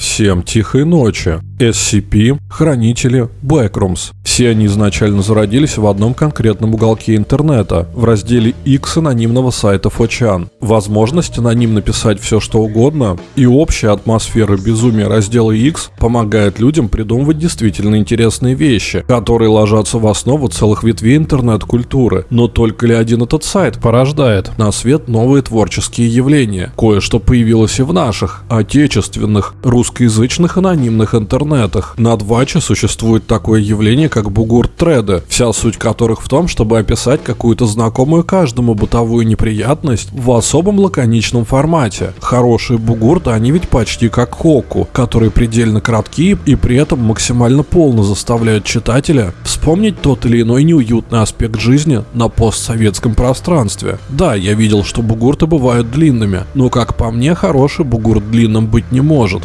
Всем тихой ночи. SCP, хранители, Backrooms. Все они изначально зародились в одном конкретном уголке интернета, в разделе X анонимного сайта 4 Возможность анонимно писать все что угодно и общая атмосфера безумия раздела X помогает людям придумывать действительно интересные вещи, которые ложатся в основу целых ветвей интернет-культуры. Но только ли один этот сайт порождает на свет новые творческие явления? Кое-что появилось и в наших, отечественных, русскоязычных анонимных интернетах. На Дваче существует такое явление, как бугурт-треды, вся суть которых в том, чтобы описать какую-то знакомую каждому бытовую неприятность в особом лаконичном формате. Хорошие бугурты, они ведь почти как хоку, которые предельно кратки и при этом максимально полно заставляют читателя вспомнить тот или иной неуютный аспект жизни на постсоветском пространстве. Да, я видел, что бугурты бывают длинными, но как по мне, хороший бугурт длинным быть не может.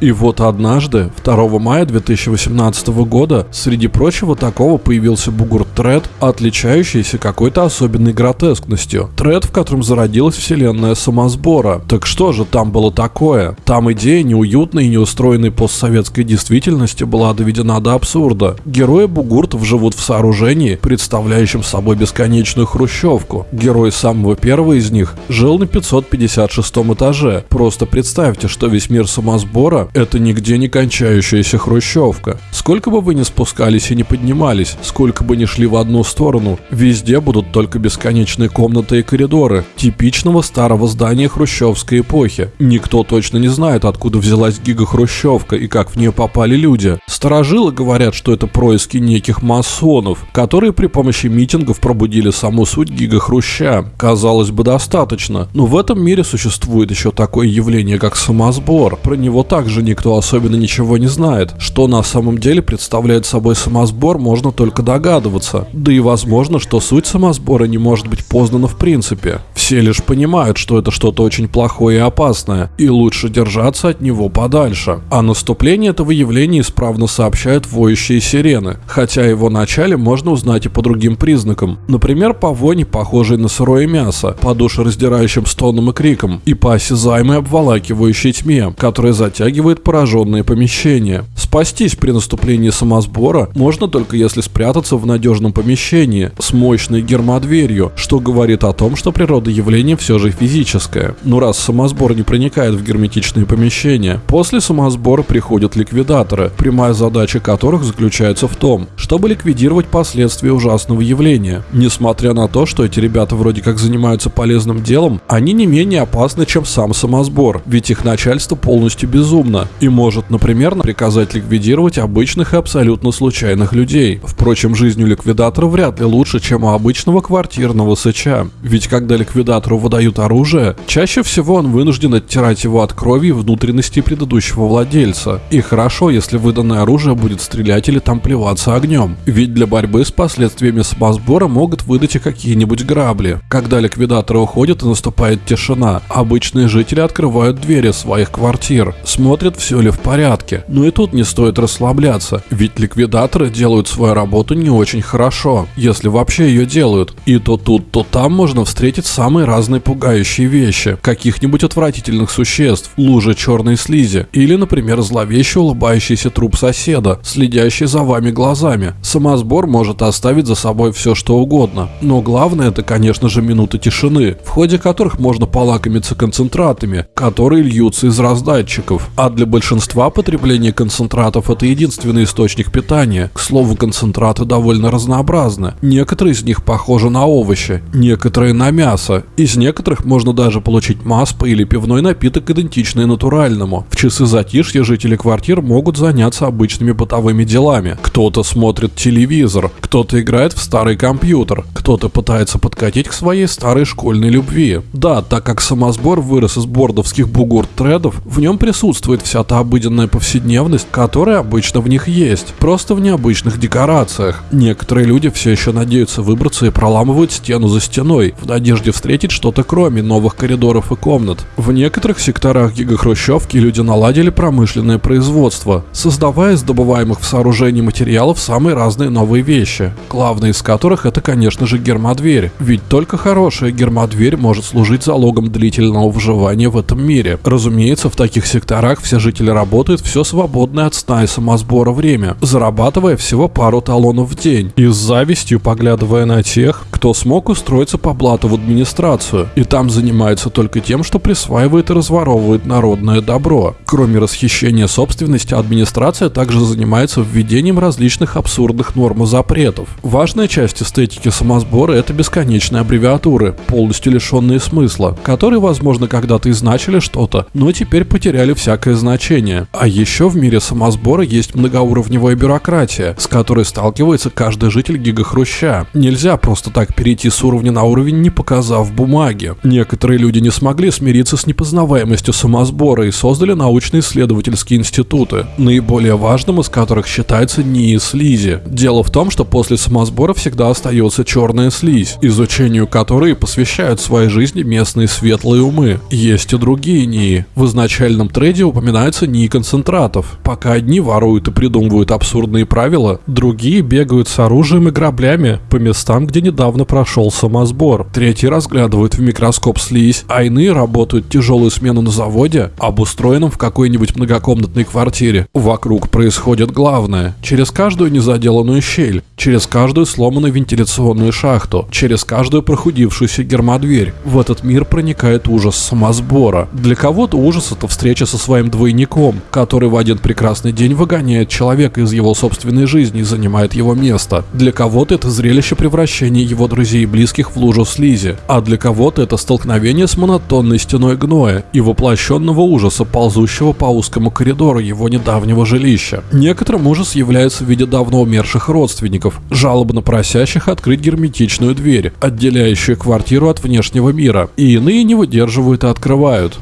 И вот однажды, 2 мая 2018 года, среди прочего такого появился бугурт-тред, отличающийся какой-то особенной гротескностью. Тред, в котором зародилась вселенная самосбора. Так что же там было такое? Там идея неуютной и неустроенной постсоветской действительности была доведена до абсурда. Герои бугуртов живут в сооружении, представляющем собой бесконечную хрущевку. Герой самого первого из них жил на 556 этаже. Просто представьте, что весь мир самосбора это нигде не кончающаяся хрущевка. Сколько бы вы ни спускались и не поднимались, сколько бы ни шли в одну сторону, везде будут только бесконечные комнаты и коридоры, типичного старого здания хрущевской эпохи. Никто точно не знает, откуда взялась гига-хрущевка и как в нее попали люди. Старожилы говорят, что это происки неких масонов, которые при помощи митингов пробудили саму суть гига-хруща. Казалось бы, достаточно, но в этом мире существует еще такое явление, как самосбор. Про него также тоже никто особенно ничего не знает. Что на самом деле представляет собой самосбор, можно только догадываться. Да и возможно, что суть самосбора не может быть познана в принципе. Все лишь понимают, что это что-то очень плохое и опасное, и лучше держаться от него подальше. О наступлении этого явления исправно сообщают воющие сирены, хотя его начале можно узнать и по другим признакам. Например, по воне, похожей на сырое мясо, по душераздирающим стоном и крикам, и по осязаемой обволакивающей тьме, которая затягивает охватывает пораженные помещения. Спастись при наступлении самосбора можно только если спрятаться в надежном помещении с мощной гермодверью, что говорит о том, что природа явления все же физическая. Но раз самосбор не проникает в герметичные помещения, после самосбора приходят ликвидаторы, прямая задача которых заключается в том, чтобы ликвидировать последствия ужасного явления. Несмотря на то, что эти ребята вроде как занимаются полезным делом, они не менее опасны, чем сам самосбор, ведь их начальство полностью безумно угодно и может, например, приказать ликвидировать обычных и абсолютно случайных людей. Впрочем, жизнь у ликвидатора вряд ли лучше, чем у обычного квартирного сыча. Ведь когда ликвидатору выдают оружие, чаще всего он вынужден оттирать его от крови и внутренности предыдущего владельца. И хорошо, если выданное оружие будет стрелять или там плеваться огнем. Ведь для борьбы с последствиями самосбора могут выдать и какие-нибудь грабли. Когда ликвидаторы уходят и наступает тишина, обычные жители открывают двери своих квартир, смотрят смотрят, все ли в порядке. Но и тут не стоит расслабляться, ведь ликвидаторы делают свою работу не очень хорошо, если вообще ее делают. И то тут, то там можно встретить самые разные пугающие вещи. Каких-нибудь отвратительных существ, лужи черной слизи, или, например, зловеще улыбающийся труп соседа, следящий за вами глазами. Самосбор может оставить за собой все что угодно. Но главное это, конечно же, минуты тишины, в ходе которых можно полакомиться концентратами, которые льются из раздатчиков. А для большинства потребление концентратов это единственный источник питания. К слову, концентраты довольно разнообразны. Некоторые из них похожи на овощи, некоторые на мясо. Из некоторых можно даже получить маспа или пивной напиток, идентичный натуральному. В часы затишья жители квартир могут заняться обычными бытовыми делами. Кто-то смотрит телевизор, кто-то играет в старый компьютер, кто-то пытается подкатить к своей старой школьной любви. Да, так как самосбор вырос из бордовских бугурт-тредов, в нем присутствует вся та обыденная повседневность, которая обычно в них есть, просто в необычных декорациях. Некоторые люди все еще надеются выбраться и проламывают стену за стеной, в надежде встретить что-то кроме новых коридоров и комнат. В некоторых секторах гигахрущевки люди наладили промышленное производство, создавая из добываемых в сооружении материалов самые разные новые вещи, главной из которых это, конечно же, гермодверь, ведь только хорошая гермодверь может служить залогом длительного выживания в этом мире. Разумеется, в таких секторах все все жители работают все свободное от сна и самосбора время, зарабатывая всего пару талонов в день и с завистью поглядывая на тех, кто смог устроиться по блату в администрацию и там занимается только тем, что присваивает и разворовывает народное добро. Кроме расхищения собственности, администрация также занимается введением различных абсурдных норм и запретов. Важная часть эстетики самосбора – это бесконечные аббревиатуры, полностью лишенные смысла, которые, возможно, когда-то и значили что-то, но теперь потеряли всякое значение. А еще в мире самосбора есть многоуровневая бюрократия, с которой сталкивается каждый житель гигахруща. Нельзя просто так перейти с уровня на уровень, не показав бумаги. Некоторые люди не смогли смириться с непознаваемостью самосбора и создали научно-исследовательские институты, наиболее важным из которых считается НИИ слизи. Дело в том, что после самосбора всегда остается черная слизь, изучению которой посвящают своей жизни местные светлые умы. Есть и другие НИИ. В изначальном трейде упоминается НИИ концентратов. Пока одни воруют и придумывают абсурдные правила, другие бегают с оружием и граблями по местам, где недавно прошел самосбор. Третьи разглядывают в микроскоп слизь, а иные работают тяжелую смену на заводе, обустроенном в какой-нибудь многокомнатной квартире. Вокруг происходит главное. Через каждую незаделанную щель, через каждую сломанную вентиляционную шахту, через каждую прохудившуюся гермодверь. В этот мир проникает ужас самосбора. Для кого-то ужас это встреча со своим двойником, который в один прекрасный день выгоняет человека из его собственной жизни и занимает его место. Для кого-то это зрелище превращения его друзей и близких в лужу слизи, а для кого-то это столкновение с монотонной стеной гноя и воплощенного ужаса, ползущего по узкому коридору его недавнего жилища. Некоторым ужас является в виде давно умерших родственников, жалобно просящих открыть герметичную дверь, отделяющую квартиру от внешнего мира, и иные не выдерживают и открывают.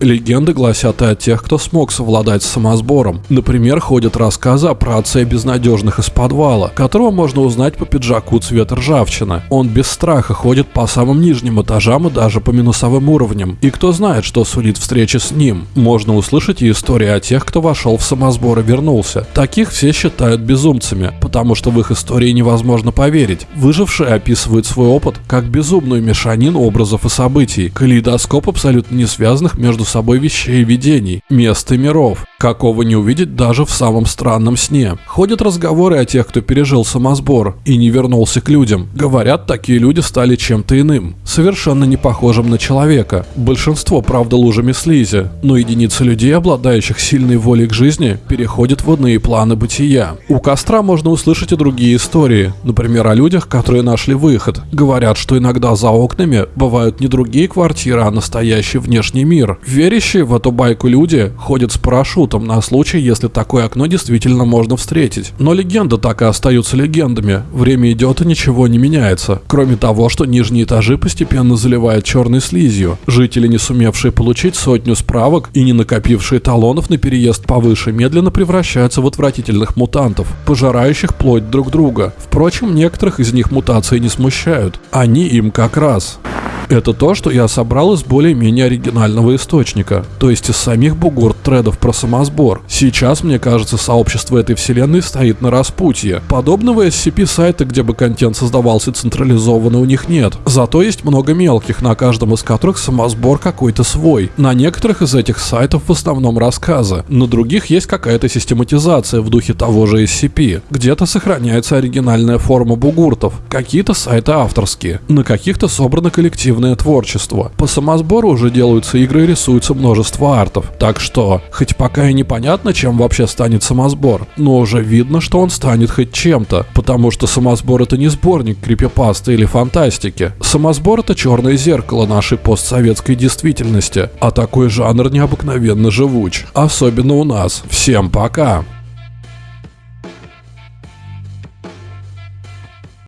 Легенды гласят и о тех, кто смог совладать с самосбором. Например, ходят рассказы о праотце безнадежных из подвала, которого можно узнать по пиджаку цвета ржавчины. Он без страха ходит по самым нижним этажам и даже по минусовым уровням. И кто знает, что сулит встреча с ним. Можно услышать и истории о тех, кто вошел в самосбор и вернулся. Таких все считают безумцами, потому что в их истории невозможно поверить. Выжившие описывают свой опыт как безумную мешанину образов и событий, калейдоскоп абсолютно не связанных между собой вещей и видений, мест и миров, какого не увидеть даже в самом странном сне. Ходят разговоры о тех, кто пережил самосбор и не вернулся к людям. Говорят, такие люди стали чем-то иным, совершенно не похожим на человека. Большинство, правда, лужами слизи, но единицы людей, обладающих сильной волей к жизни, переходят в иные планы бытия. У костра можно услышать и другие истории, например, о людях, которые нашли выход. Говорят, что иногда за окнами бывают не другие квартиры, а настоящий внешний мир. Верящие в эту байку люди ходят с парашютом на случай, если такое окно действительно можно встретить. Но легенды так и остаются легендами. Время идет и ничего не меняется. Кроме того, что нижние этажи постепенно заливают черной слизью. Жители, не сумевшие получить сотню справок и не накопившие талонов на переезд повыше, медленно превращаются в отвратительных мутантов, пожирающих плоть друг друга. Впрочем, некоторых из них мутации не смущают. Они им как раз. Это то, что я собрал из более-менее оригинального источника, то есть из самих бугурт тредов про самосбор. Сейчас, мне кажется, сообщество этой вселенной стоит на распутье. Подобного SCP сайта, где бы контент создавался централизованно, у них нет. Зато есть много мелких, на каждом из которых самосбор какой-то свой. На некоторых из этих сайтов в основном рассказы, на других есть какая-то систематизация в духе того же SCP. Где-то сохраняется оригинальная форма бугуртов, какие-то сайты авторские, на каких-то собраны коллективные креативное творчество. По самосбору уже делаются игры и рисуется множество артов. Так что, хоть пока и непонятно, чем вообще станет самосбор, но уже видно, что он станет хоть чем-то, потому что самосбор это не сборник крипипасты или фантастики. Самосбор это черное зеркало нашей постсоветской действительности, а такой жанр необыкновенно живуч. Особенно у нас. Всем пока!